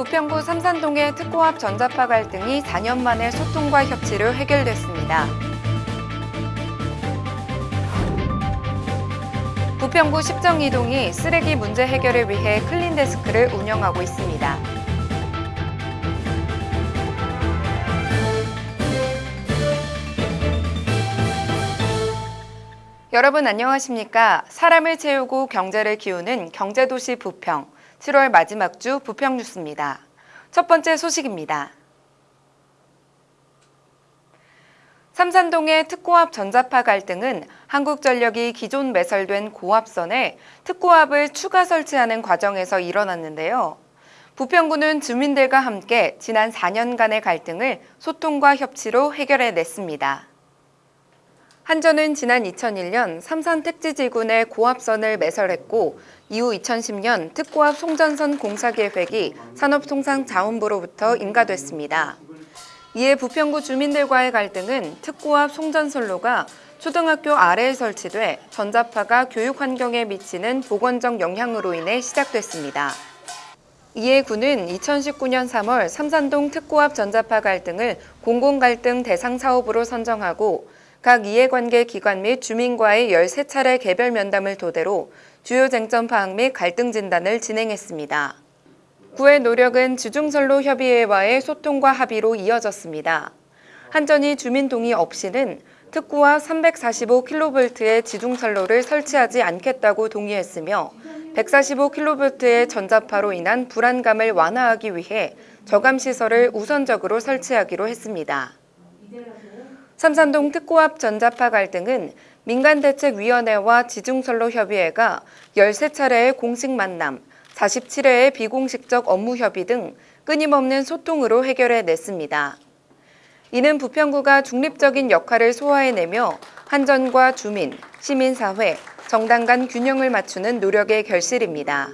부평구 삼산동의 특고합 전자파 갈등이 4년 만에 소통과 협치로 해결됐습니다. 부평구 십정이동이 쓰레기 문제 해결을 위해 클린데스크를 운영하고 있습니다. 여러분 안녕하십니까? 사람을 채우고 경제를 키우는 경제도시 부평 7월 마지막 주 부평 뉴스입니다. 첫 번째 소식입니다. 삼산동의 특고합 전자파 갈등은 한국전력이 기존 매설된 고압선에 특고합을 추가 설치하는 과정에서 일어났는데요. 부평구는 주민들과 함께 지난 4년간의 갈등을 소통과 협치로 해결해냈습니다. 한전은 지난 2001년 삼산 택지지군에 고압선을 매설했고 이후 2010년 특고압 송전선 공사 계획이 산업통상 자원부로부터 인가됐습니다. 이에 부평구 주민들과의 갈등은 특고압 송전선로가 초등학교 아래에 설치돼 전자파가 교육 환경에 미치는 보건적 영향으로 인해 시작됐습니다. 이에 구는 2019년 3월 삼산동 특고압 전자파 갈등을 공공갈등 대상 사업으로 선정하고 각 이해관계 기관 및 주민과의 13차례 개별 면담을 토대로 주요 쟁점 파악 및 갈등 진단을 진행했습니다. 구의 노력은 지중선로 협의회와의 소통과 합의로 이어졌습니다. 한전이 주민 동의 없이는 특구와 345kV의 지중선로를 설치하지 않겠다고 동의했으며 145kV의 전자파로 인한 불안감을 완화하기 위해 저감시설을 우선적으로 설치하기로 했습니다. 삼산동 특고합 전자파 갈등은 민간대책위원회와 지중선로협의회가 13차례의 공식 만남, 47회의 비공식적 업무 협의 등 끊임없는 소통으로 해결해 냈습니다. 이는 부평구가 중립적인 역할을 소화해내며 한전과 주민, 시민사회, 정당 간 균형을 맞추는 노력의 결실입니다.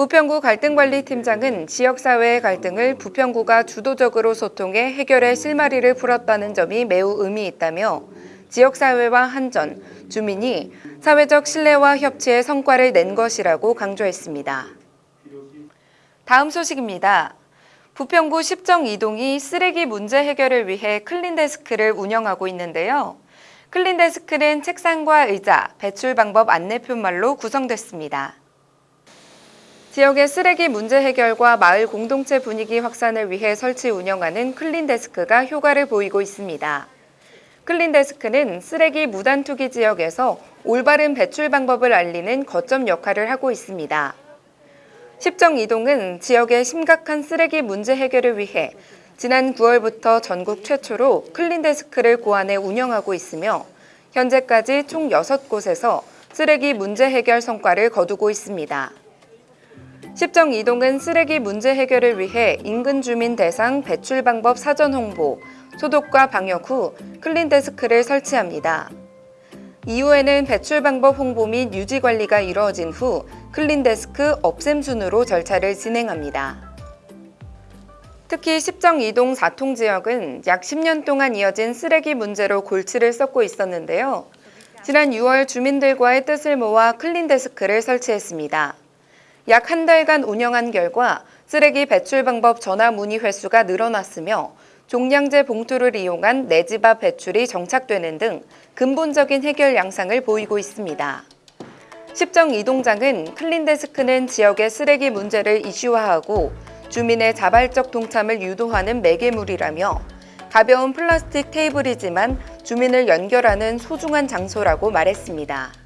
부평구 갈등관리팀장은 지역사회의 갈등을 부평구가 주도적으로 소통해 해결의 실마리를 풀었다는 점이 매우 의미 있다며 지역사회와 한전, 주민이 사회적 신뢰와 협치의 성과를 낸 것이라고 강조했습니다. 다음 소식입니다. 부평구 십정 이동이 쓰레기 문제 해결을 위해 클린데스크를 운영하고 있는데요. 클린데스크는 책상과 의자, 배출 방법 안내표말로 구성됐습니다. 지역의 쓰레기 문제 해결과 마을 공동체 분위기 확산을 위해 설치 운영하는 클린데스크가 효과를 보이고 있습니다. 클린데스크는 쓰레기 무단 투기 지역에서 올바른 배출 방법을 알리는 거점 역할을 하고 있습니다. 십정 이동은 지역의 심각한 쓰레기 문제 해결을 위해 지난 9월부터 전국 최초로 클린데스크를 고안해 운영하고 있으며 현재까지 총 6곳에서 쓰레기 문제 해결 성과를 거두고 있습니다. 십정 이동은 쓰레기 문제 해결을 위해 인근 주민 대상 배출 방법 사전 홍보, 소독과 방역 후 클린데스크를 설치합니다. 이후에는 배출 방법 홍보 및 유지 관리가 이루어진 후 클린데스크 없앰 순으로 절차를 진행합니다. 특히 십정 이동 4통 지역은 약 10년 동안 이어진 쓰레기 문제로 골치를 썩고 있었는데요. 지난 6월 주민들과의 뜻을 모아 클린데스크를 설치했습니다. 약 한 달간 운영한 결과 쓰레기 배출 방법 전화 문의 횟수가 늘어났으며 종량제 봉투를 이용한 내 집 앞 배출이 정착되는 등 근본적인 해결 양상을 보이고 있습니다. 십정 이동장은 클린데스크는 지역의 쓰레기 문제를 이슈화하고 주민의 자발적 동참을 유도하는 매개물이라며 가벼운 플라스틱 테이블이지만 주민을 연결하는 소중한 장소라고 말했습니다.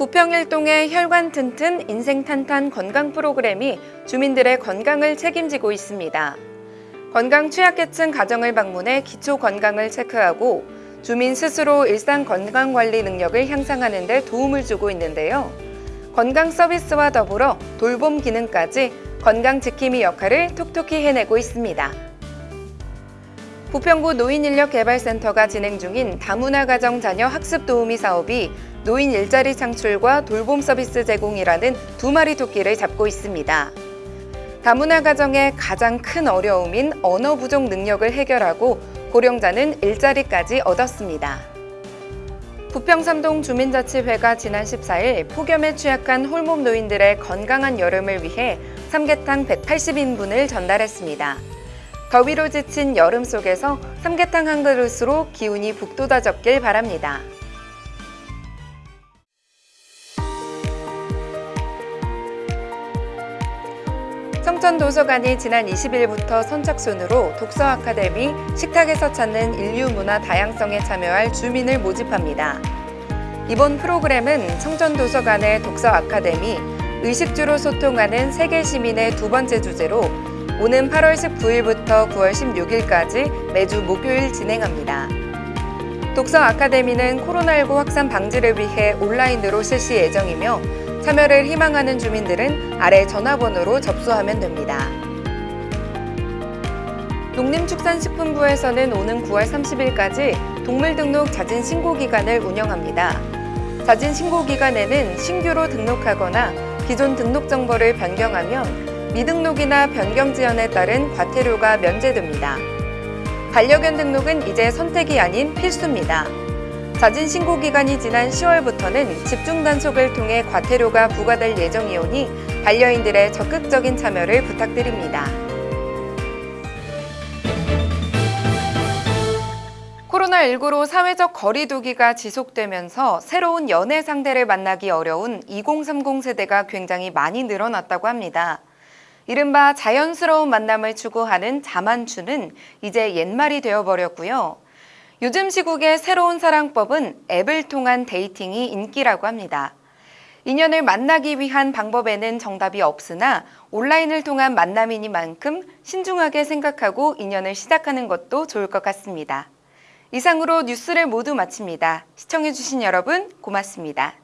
부평일동의 혈관 튼튼 인생 탄탄 건강 프로그램이 주민들의 건강을 책임지고 있습니다. 건강 취약계층 가정을 방문해 기초 건강을 체크하고 주민 스스로 일상 건강 관리 능력을 향상하는 데 도움을 주고 있는데요. 건강 서비스와 더불어 돌봄 기능까지 건강 지킴이 역할을 톡톡히 해내고 있습니다. 부평구 노인인력개발센터가 진행 중인 다문화 가정 자녀 학습 도우미 사업이 노인 일자리 창출과 돌봄 서비스 제공이라는 두 마리 토끼를 잡고 있습니다. 다문화 가정의 가장 큰 어려움인 언어 부족 능력을 해결하고 고령자는 일자리까지 얻었습니다. 부평삼동 주민자치회가 지난 14일 폭염에 취약한 홀몸 노인들의 건강한 여름을 위해 삼계탕 180인분을 전달했습니다. 더위로 지친 여름 속에서 삼계탕 한 그릇으로 기운이 북돋아졌길 바랍니다. 성천도서관이 지난 20일부터 선착순으로 독서 아카데미 식탁에서 찾는 인류 문화 다양성에 참여할 주민을 모집합니다. 이번 프로그램은 청천도서관의 독서 아카데미 의식주로 소통하는 세계 시민의 두 번째 주제로 오는 8월 19일부터 9월 16일까지 매주 목요일 진행합니다. 독서 아카데미는 코로나19 확산 방지를 위해 온라인으로 실시 예정이며 참여를 희망하는 주민들은 아래 전화번호로 접수하면 됩니다. 농림축산식품부에서는 오는 9월 30일까지 동물 등록 자진 신고 기간을 운영합니다. 자진 신고 기간에는 신규로 등록하거나 기존 등록 정보를 변경하면 미등록이나 변경 지연에 따른 과태료가 면제됩니다. 반려견 등록은 이제 선택이 아닌 필수입니다. 자진 신고 기간이 지난 10월부터는 집중 단속을 통해 과태료가 부과될 예정이오니 반려인들의 적극적인 참여를 부탁드립니다. 코로나19로 사회적 거리두기가 지속되면서 새로운 연애 상대를 만나기 어려운 2030 세대가 굉장히 많이 늘어났다고 합니다. 이른바 자연스러운 만남을 추구하는 자만추는 이제 옛말이 되어버렸고요. 요즘 시국의 새로운 사랑법은 앱을 통한 데이팅이 인기라고 합니다. 인연을 만나기 위한 방법에는 정답이 없으나 온라인을 통한 만남이니만큼 신중하게 생각하고 인연을 시작하는 것도 좋을 것 같습니다. 이상으로 뉴스를 모두 마칩니다. 시청해주신 여러분 고맙습니다.